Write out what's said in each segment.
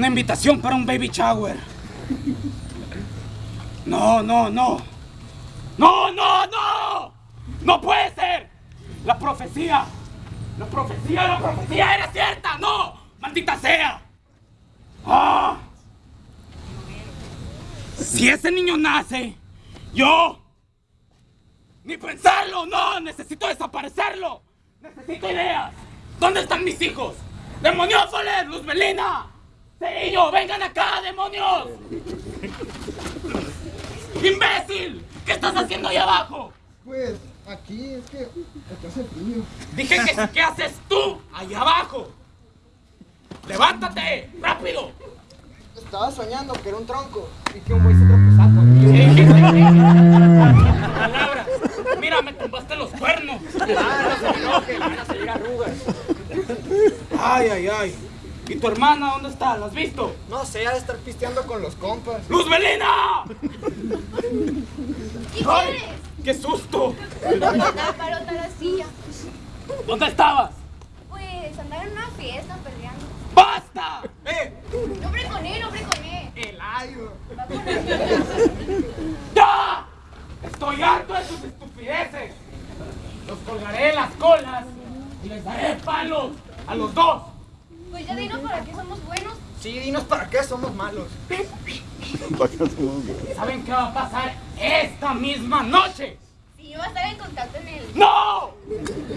Una invitación para un baby shower. No, no, no. No, no, no. No puede ser. La profecía. La profecía, la profecía era cierta. No. Maldita sea. Ah. Si ese niño nace, yo... Ni pensarlo, no. Necesito desaparecerlo. Necesito ideas. ¿Dónde están mis hijos? ¡Demoniófoles! ¡Luz Melina! ¡Cerillo! ¡Vengan acá, demonios! ¡Imbécil! ¿Qué estás haciendo ahí abajo? Pues aquí es que aquí hace frío. Dije que ¿qué haces tú ahí abajo? ¡Levántate! ¡Rápido! Estaba soñando que era un tronco y que un güey se tropezaba conmigo. ¿Qué dijiste? Palabras. Mira, me tumbaste los cuernos. Ah, no se enoje, van a salir arrugas. Ay, ay, ay. ¿Y tu hermana dónde está? ¿La has visto? No sé, ha de estar pisteando con los compas. ¡Luz Melina! ¿Qué ¡Ay! ¡Qué susto! Parota la silla. ¿Dónde estabas? Pues andar en una fiesta peleando. ¡Basta! ¡Eh! Él, hombre con él. ¡El ayo! Va con amigas. ¡Ya! Estoy harto de tus estupideces. Los colgaré de las colas y les daré palos a los dos. Pues ya dinos para qué somos buenos. Sí, dinos para qué somos malos. ¿Saben qué va a pasar esta misma noche? Si yo va a estar en contacto en el. ¡No!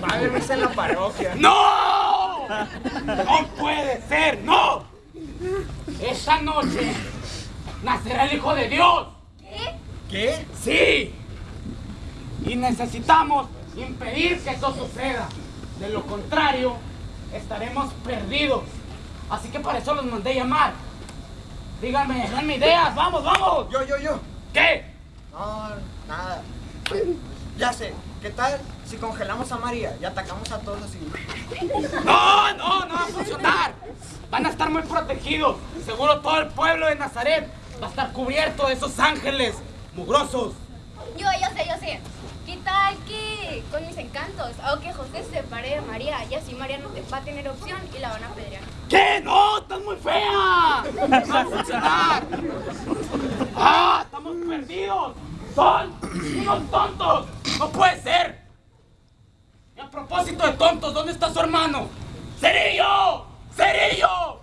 Va a haber misa en la parroquia. ¡No! ¡No puede ser! ¡No! Esta noche nacerá el Hijo de Dios. ¿Qué? ¿Qué? ¡Sí! Y necesitamos impedir que eso suceda. De lo contrario, estaremos perdidos. Así que para eso los mandé llamar. Díganme, denme ideas, vamos, vamos. Yo, yo, yo. ¿Qué? No, nada. Ya sé, ¿qué tal si congelamos a María y atacamos a todos así? No, no, no va a funcionar. Van a estar muy protegidos. Seguro todo el pueblo de Nazaret va a estar cubierto de esos ángeles mugrosos. Yo, yo sé, yo sé. ¿Qué tal que con mis encantos hago que José se separe de María y así María no te va a tener opción y la van a apedrear? ¿Qué? ¡No! ¡Estás muy fea! ¡No va a funcionar! ¡Ah! ¡Estamos perdidos! ¡Son unos tontos! ¡No puede ser! Y a propósito de tontos, ¿dónde está su hermano? ¡Cerillo! ¡Cerillo!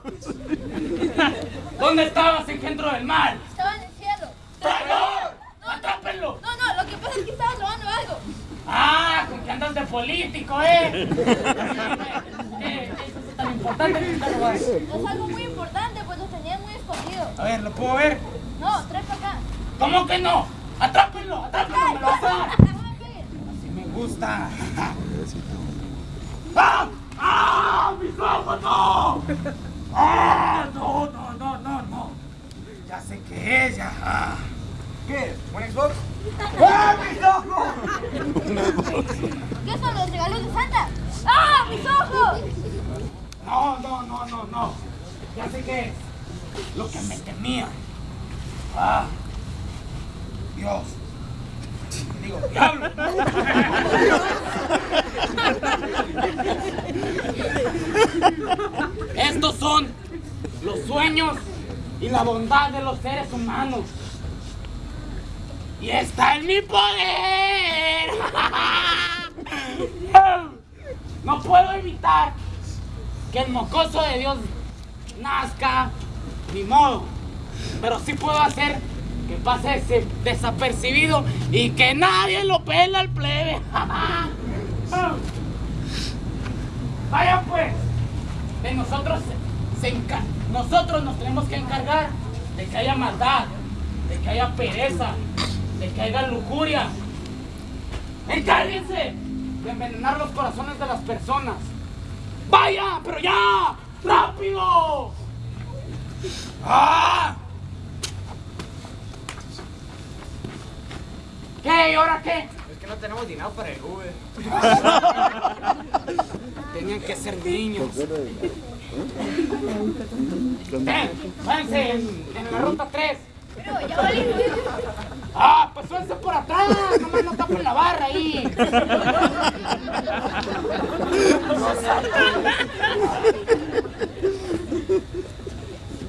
¿Dónde estabas, engendro del mal? Estaba en el cielo. ¡Traidor! ¡Atrápenlo! No, no, lo que pasa es que estaba robando algo. ¡Ah! ¿Con qué andas de político, eh? ¿Qué? ¿Eso es tan importante que es algo muy importante, pues lo tenía muy escondido. A ver, ¿lo puedo ver? No, trae para acá. ¿Cómo que no? ¡Atrápenlo! ¡Atrápenlo! ¡Me lo vas a dar! Así me gusta. ¡Ah! ¡Ah! ¡Mis ojos no! ¡Ah! No, no, no, no, no. Ya sé qué es, ya. Ah. ¿Qué? ¿Un Xbox? ¡Ah, mis ojos! ¿Qué son los regalos de Santa? ¡Ah, mis ojos! No, no, no, no, no. Ya sé qué es. Lo que me temía. Ah. Dios. Digo, diablo. Estos son los sueños y la bondad de los seres humanos. Y está en mi poder. No puedo evitar que el mocoso de Dios nazca, ni modo. Pero sí puedo hacer que pase ese desapercibido y que nadie lo pela al plebe. Vaya pues, de nosotros se, nosotros nos tenemos que encargar de que haya maldad, de que haya pereza, de que haya lujuria. Encárguense de envenenar los corazones de las personas. ¡Vaya! ¡Pero ya! ¡Rápido! ¡Ah! ¿Qué? ¿Y ahora qué? Es que no tenemos dinero para el Uber. Tenían que ser niños. Ven, váyanse en, en la ruta 3. Pero ya. Ah, pues súbanse por atrás, nomás no tapen la barra ahí.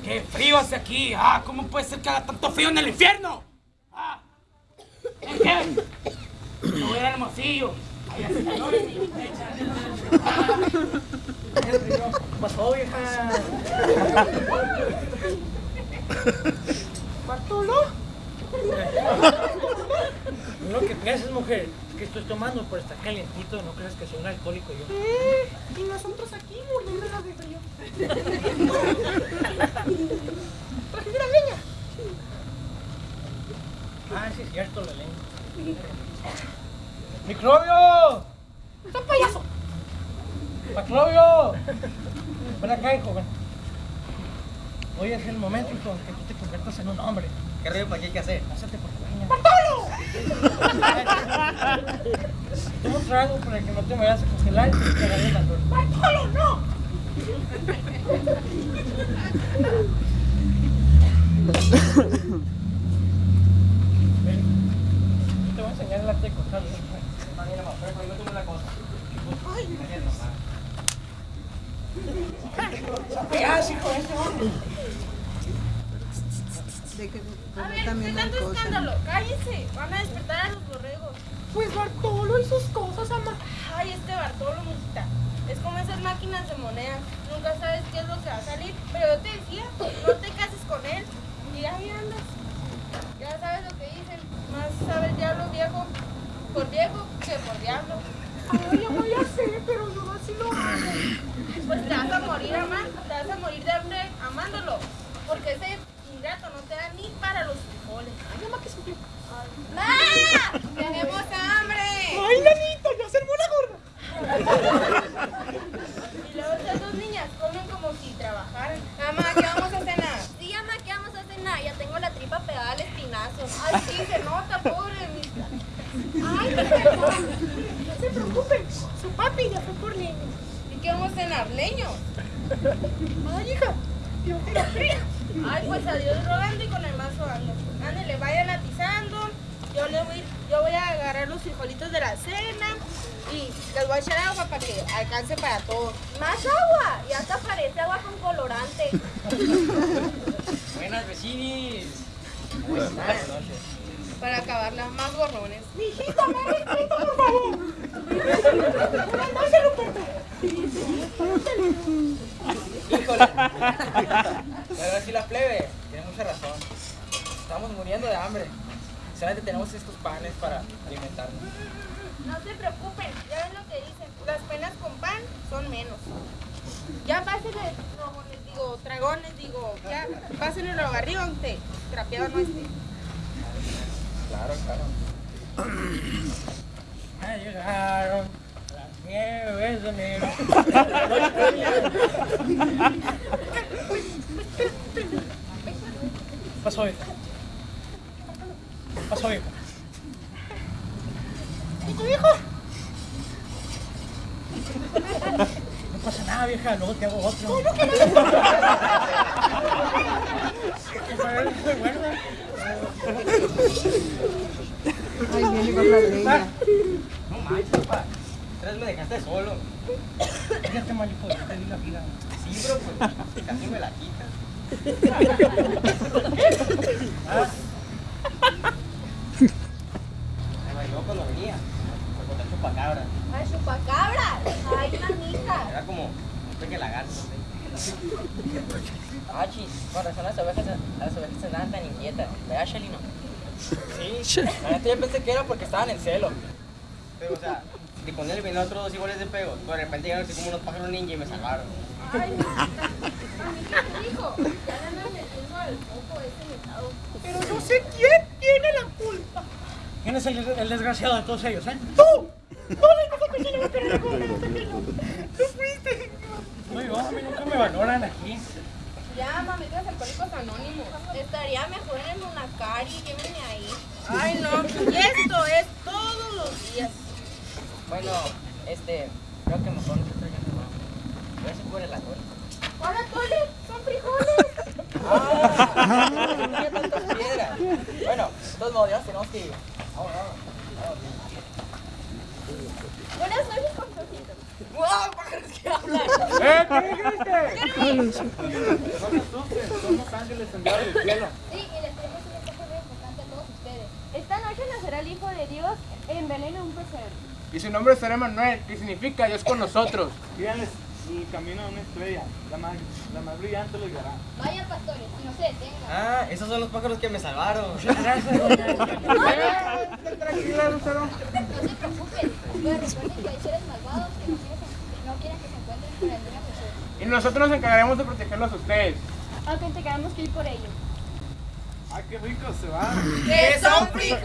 Qué hace aquí? Ah, ¿cómo puede ser que haga tanto frío en el infierno? Ah, ¿en qué? Me voy a ir al hermosillo. Ahí hace calor en mi fecha. ¿Qué pasó, vieja? ¿Bartolo? Lo que piensas, mujer, es que estoy tomando, pero está calientito, no crees que soy un alcohólico yo. Eh, y nosotros aquí muriendo de frío. Traje la leña. Ah, sí, es cierto, la leña. ¡Microbio! ¡Son payaso! ¡Macrobio! Ven acá, hijo, ven. Hoy es el momento, hijo, que tú te conviertas en un hombre. ¿Qué río para qué hay que hacer? Pásate por tu leña. Tomo trago para que no te vayas a congelar y te cagaré la torta. ¡Bartolo, no! Ven. Yo te voy a enseñar el arte de cortar. ¿Qué haces, hijo de este hombre? De que A ver, también ¿qué hay tanto cosas. escándalo? Cállense, van a despertar a los borregos. Pues Bartolo y sus cosas, ama. Ay, este Bartolo, mijita. Es como esas máquinas de monedas. Nunca sabes qué es lo que va a salir. Pero yo te decía, no te cases con él. Y ahí andas. Ya sabes lo que dicen. Más sabe el diablo viejo por viejo que por diablo. Ay, ama, ya sé, pero yo así lo hago. Pues te vas a morir amando, te vas a morir de hambre amándolo. Porque ese ingrato no te da ni para los frijoles. Ay, ama, que sufrió. ¡Ma! ¡Tenemos hambre! Ay, nanito, ya se armó la gorda. Y luego estas dos niñas comen como si trabajaran. Mamá, ¿qué vamos a cenar? Sí, mamá, ¿qué vamos a cenar? Ya tengo la tripa pegada al espinazo. Ay, sí, se nota, pobre mi. Ay, perdón. No se preocupen, su papi ya fue por leña. ¿Y qué vamos a cenar? ¿Leños? Ay, hija, Dios te la fría. Ay, pues a Dios rogando y con el mazo ando. Ándale, vayan atizando. Yo, le voy, yo voy a agarrar los frijolitos de la cena y les voy a echar agua para que alcance para todos. ¿Más agua? Y hasta parece agua con colorante. Buenas vecinis. Buenas noches. Para acabarla, más gorrones. Mijita, me respeto, por favor. Buenas noches, Ruperto. Híjole. Pero sí la plebe, tiene mucha razón. Estamos muriendo de hambre. Solamente tenemos estos panes para alimentarnos. No se preocupen, ya ven lo que dicen. Las penas con pan son menos. Ya pásenle, rogones, digo, dragones, digo, ya pásenle lo arriba, usted. Trapeado no esté. Claro, claro. Ya llegaron las nieves de enero. Pasó, hija. Pasó, hija. ¿Y tu hijo? No pasa nada, vieja, luego te hago otro. ¿Cómo que no? Ay, viene con la leña. No manches, papá. Tres me dejaste solo. Fíjate, mal hijo, yo te di la vida. Sí, bro, pues casi me la quitas. Me bailó cuando venía. Me conté chupacabra. ¡Ay, chupacabras! ¡Ay, mamita! Era como un pequeño lagarto. Ah, chis, con razón las ovejas, las ovejas andaban tan inquietas. ¿Verdad, Shelino? Sí, la neta yo pensé que era porque estaban en celo. Pero, o sea, si con él otros dos iguales de pegos, pero de repente llegaron así como unos pájaros ninja y me salvaron. ¡Ay, mamita! ¿Mamita qué dijo? Ya le andan metiendo al foco ese metado. Pero no sé quién tiene la culpa. ¿Quién es el, el desgraciado de todos ellos, eh? ¡Tú! ¡No le digas a pequeño, pequeño, pequeño, pequeño! ¡Tú fuiste! No, yo, a mí nunca me valoran aquí. Ya, mamitas alcohólicos anónimos. Estaría mejor en una cari, llévenme ahí. Ay, no. Y esto es todos los días. Bueno, este, creo que mejor nosotros ya nos vamos. Ya se cubre la cola. ¡Hola, Tole! ¡Son frijoles! ¡Ah! No tantas piedras. Bueno, de todos modos, ya tenemos que ir. Vamos, vamos. Buenas noches. ¡Wow! ¡Pájaros que hablan! ¡Eh! ¿Qué dijiste? No se asusten, somos ángeles enviados del cielo. Sí, y les tenemos un mensaje muy importante a todos ustedes. Esta noche nacerá el Hijo de Dios en de un pesebre. Y su nombre será Manuel, que significa Dios con nosotros. Díganles el camino de una estrella, la más, la más brillante lo guiará. Vayan, pastores, y no se detengan. Ah, esos son los pájaros que me salvaron. Tranquila, Lucero. No se preocupen, pero recuerden que hay seres malvados que no quieren, que se encuentren con el niño Jesús. Y nosotros nos encargaremos de protegerlos a ustedes. Aunque tengamos que ir por ellos. ¡Ay, qué rico se va! ¡Que son frijoles!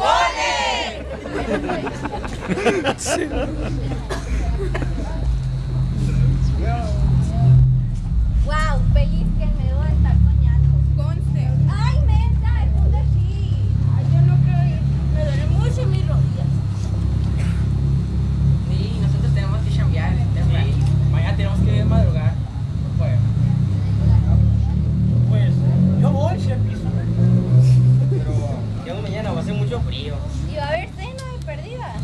Frío. Y va a haber cena de perdida.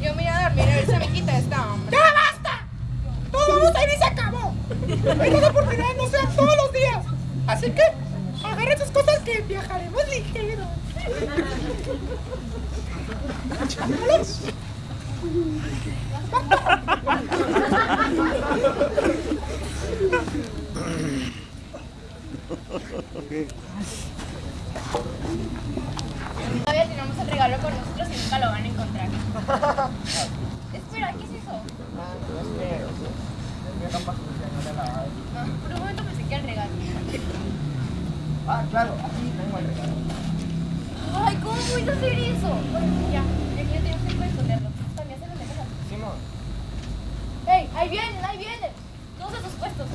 Yo me voy a dormir a ver si me quita esta hambre. ¡Ya basta! Todo vamos a ir y se acabó. Estas oportunidades no sean todos los días. Así que agarren sus cosas que viajaremos ligeros. Todavía tenemos el regalo con nosotros y nunca lo van a encontrar. Espera, ¿qué es eso? Ah, por un momento pensé que era el regalo. Ah, claro, aquí tengo el regalo. Ay, ¿cómo voy a hacer eso? Bueno, ya, ya que yo tengo tiempo de esconderlo. También se lo metes a Simón. ¡Ey! ¡Ahí vienen! ¡Ahí vienen! Todos a sus puestos.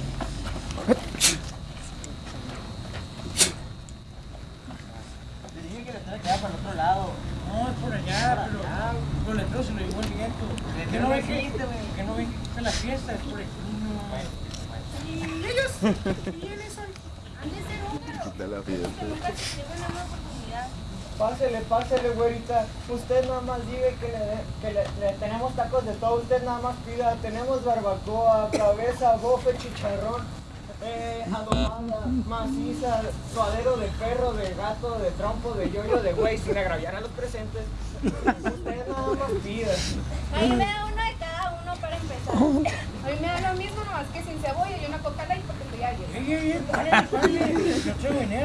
Les dije que les tengo que quedar para el otro lado. No, es por allá, pero con el trozo se lo llevó el viento. Que no ven que, que no ven que está la fiesta, es por aquí. Y ellos, ¿quiénes son? Han de ser húngaros. Quita la fiesta. Que nunca se pierden una oportunidad. Pásele, pásele, güerita. Usted nada más diga que, le, que le, le tenemos tacos de todo. Usted nada más pida. Tenemos barbacoa, cabeza, bofe, chicharrón, eh, adobada, maciza, suadero de perro, de gato, de trompo, de yoyo, de güey, sin agraviar a los presentes. Usted nada más pida. A mí me da uno de cada uno para empezar. A mí me da lo mismo, nomás que sin cebolla y una coca light porque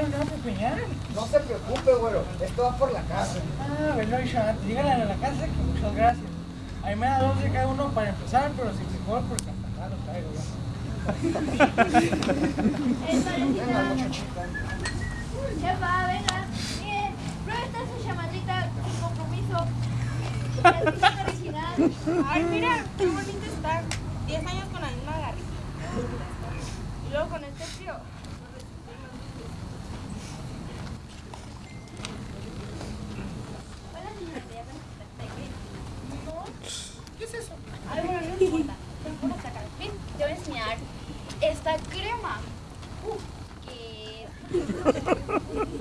no me peñar. No se preocupe, güero. Esto va por la casa. Ah, bueno, Isha, dígale a la casa que muchas gracias. A mí me da dos de cada uno para empezar, pero sin frijol porque hasta acá lo traigo. Chefa, venga. Miren, prueba esta su sin compromiso. Original. Ay, mira, qué bonito está. 10 años con la misma garrita. Y luego con este frío. Hola, me No. ¿Qué es eso? Ay, bueno, no importa. Acá. Ven, te voy a enseñar esta crema. Uf, que...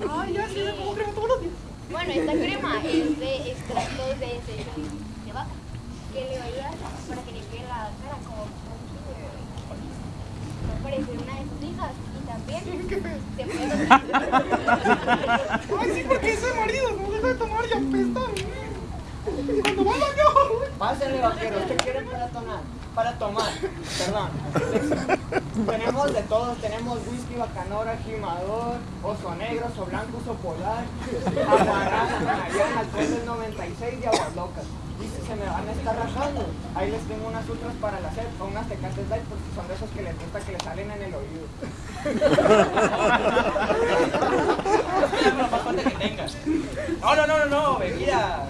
Ay, ya sí, como crema todos los días. Bueno, esta crema es de extractos de desecho de vaca, que le va a ayudar para que limpie la cara como no parece una de sus hijas y también se puede Ay, sí, porque ese marido no deja de tomar y apesta. Cuando va al baño. Pásale, vaquero. ¿Usted quiere para tomar? Para tomar, perdón. tenemos de todos. Tenemos whisky, bacanora, gimador, oso negro, oso blanco, oso polar, aguarrás, canariana, alcohol del 96 y aguas locas. Se me van a estar rajando. Ahí les tengo unas ultras para la sed o unas tecates light porque son de esos que les gusta que les salen en el oído. la más fuerte que tengas. No, no, no, no, no, bebida.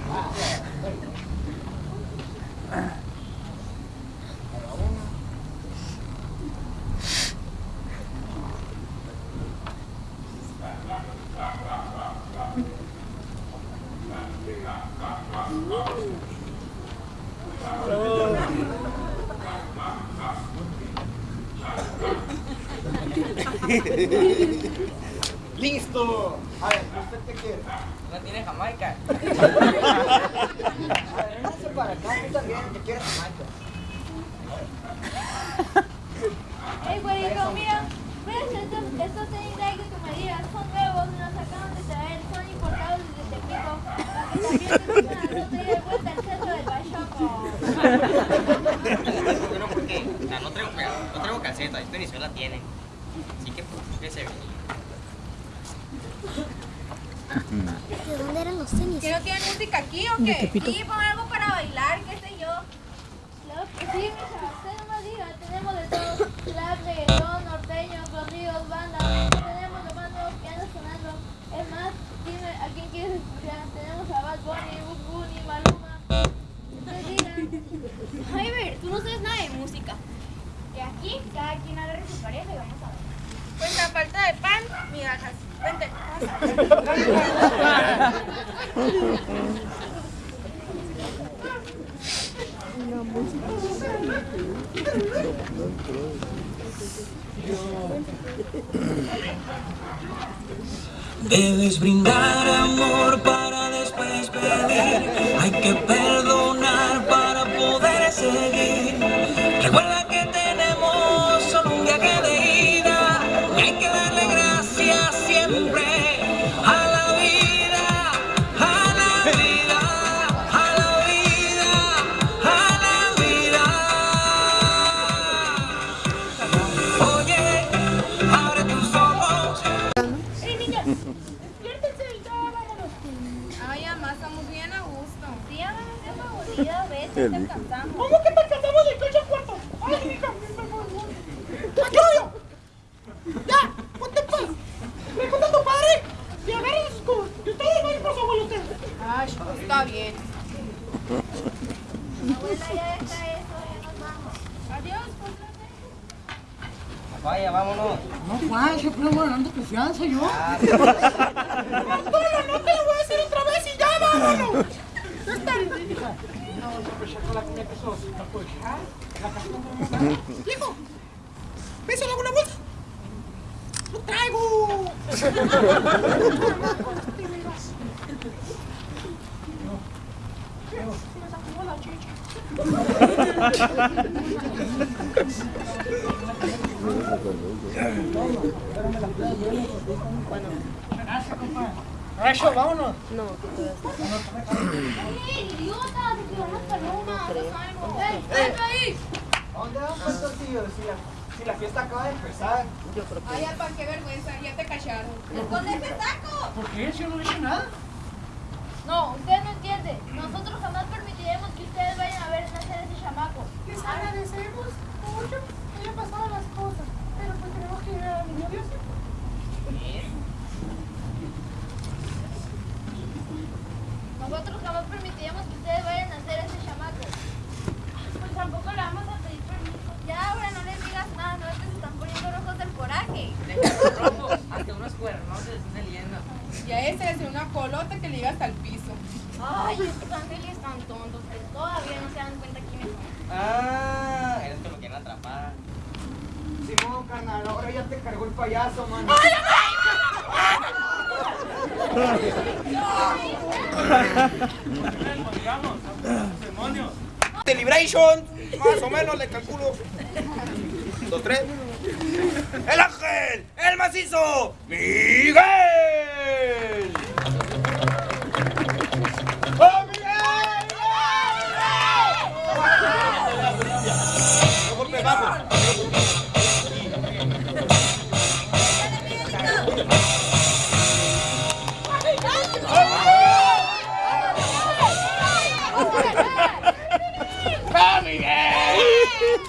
¡Listo! A ver, ¿usted qué quiere? No tiene Jamaica. A ver, véngase para acá, tú también. Te quiero Jamaica. Ey, güerito, mira. Mira estos, estos tenis de ahí que tú me digas. Son nuevos, me los acaban de traer. Son importados desde Tepico. Para que también te pongan al otro día de vuelta al centro del Bachoco. Bueno, porque o sea, no traigo, no traigo calceta, y Venezuela tiene. Así que pues, que se venía. ¿De dónde eran los tenis? ¿Que no tienen música aquí o qué? Sí, pon algo para bailar, qué sé yo. Claro que sí, mija. Usted no me diga. Tenemos de todo. Rap, reggaetón, norteño, corridos, banda. Tenemos lo más nuevo que anda sonando. Es más, dime a quién quieres escuchar. Tenemos a Bad Bunny, Bug Bunny, Maluma. Usted diga. Javier, tú no sabes nada de música. Que aquí cada quien agarre su pareja y vamos a ver. Pues a falta de pan, migajas. Vente. Debes brindar amor para después pedir. Hay que perdonar confianza yo. Manolo, no te lo voy a decir otra vez y ya vámonos. Ya está. No, no, ya con la comida que sos, no puedo dejar. La casa Viejo, ¿ves alguna bolsa? ¡No traigo! Gracias, compadre. Racho, vámonos. ¡Ey, idiota! ¡Se quedó más paloma! ¡Ey, ven ahí! ¿A dónde van tortillos? Si la, fiesta acaba de empezar. Ay, Alpa, qué vergüenza, ya te cacharon. ¡Esconde ese taco! ¿Por qué? Si yo no dije nada. No, usted no entiende. Nosotros jamás permitiremos que ustedes vayan a ver nacer a ese chamaco. Les agradecemos mucho que hayan pasado las cosas, pero pues tenemos que ir a la niña Dios. Nosotros jamás permitiremos que ustedes vayan a hacer ese chamaco. Pues tampoco le vamos a pedir permiso. Ya, ahora no les digas nada, no es que se están poniendo rojos del coraje. rojo, hasta unos cuernos se están saliendo. Y a ese es una colota que le llega hasta el piso. Ay, estos ángeles están tontos, que todavía no se dan cuenta quiénes son. Ah, eres que lo quieren atrapar. Simón, carnal, ahora ya te cargó el payaso, mano. Celebration, más o menos le calculo. Dos, tres. El ángel, el macizo, Miguel.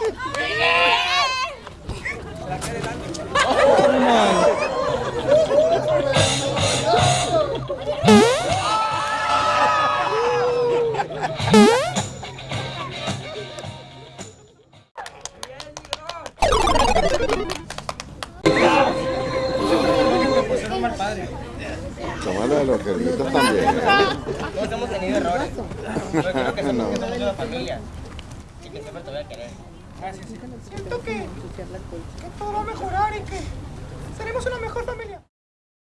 Yeah.